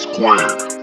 square.